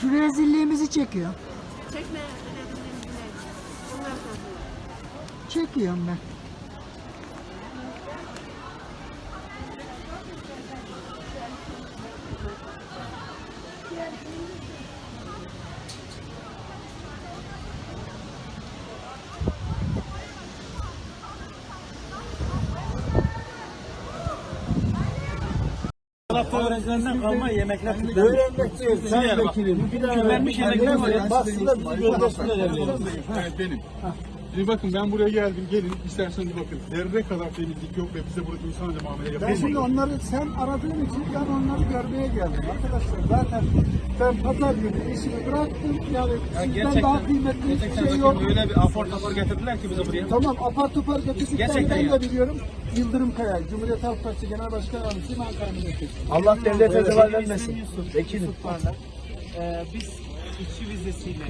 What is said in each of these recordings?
Şu rezilliğimizi çekiyor. Çekme. Onlar soruyor. Çekiyorum ben. Tarafta öğrencilerinden kalma yemekler Öğrenmek değil, sen vekilim. Bir daha Küflenmiş yemekler var ya. Aslında bizi göndersinler evlerine. Evet benim. Şimdi bakın ben buraya geldim. Gelin isterseniz bakın. Zerre kadar temizlik yok ve bize burada insanca muamele Ben yapılmıyor. şimdi onları sen aradığın için ben onları görmeye geldim arkadaşlar. Zaten ben pazar günü işimi bıraktım. Yani sizden daha kıymetli hiçbir şey yok. Öyle bir afor topor getirdiler ki bize buraya. Tamam apar topar getirdikten Gerçekten ben ya. de biliyorum. Yıldırım Kaya, Cumhuriyet Halk Partisi Genel Başkan Yardımcısı Ankara Milletvekili. Allah devlete zeval vermesin. Vekilim. Ee, biz işçi vizesiyle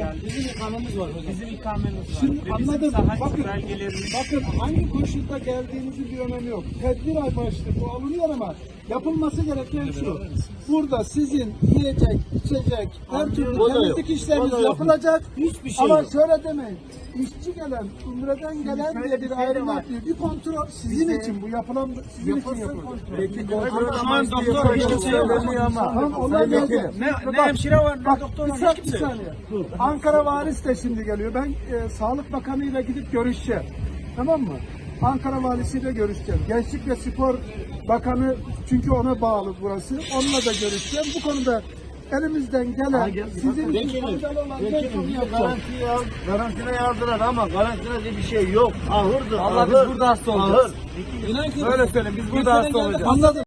yani bizim ikamemiz var. Bizim ikamemiz var. Şimdi Ve anladım. Bakın, belgelerimiz bakın hangi koşulda geldiğinizin bir önemi yok. Tedbir amaçlı bu alınıyor ama yapılması gereken şu. Burada sizin yiyecek, içecek, her türlü temizlik işleriniz yapılacak. Hiçbir şey ama yok. şöyle demeyin. İşçi gelen, umreden gelen diye bir ayrım yapıyor. Bir kontrol sizin için bu yapılan sizin için yapılıyor. Peki Şu an doktor hiç kimse yok. Gelecek. Vekilim. Ne, ne hemşire var ne doktor var hiç kimse yok. Ankara Varis de şimdi geliyor. Ben e, Sağlık Bakanı ile gidip görüşeceğim. Tamam mı? Ankara Valisiyle görüşeceğim. Gençlik ve Spor Bakanı çünkü ona bağlı burası. Onunla da görüşeceğim. Bu konuda elimizden gelen sizin için faydalı olan yapacağım. garantiye al, garantine yazdılar ama garantine diye bir şey yok. Ahırdı, Allah ahır. biz burada hasta olacağız. Ahır. Böyle söyleyeyim biz burada hasta olacağız. Anladım.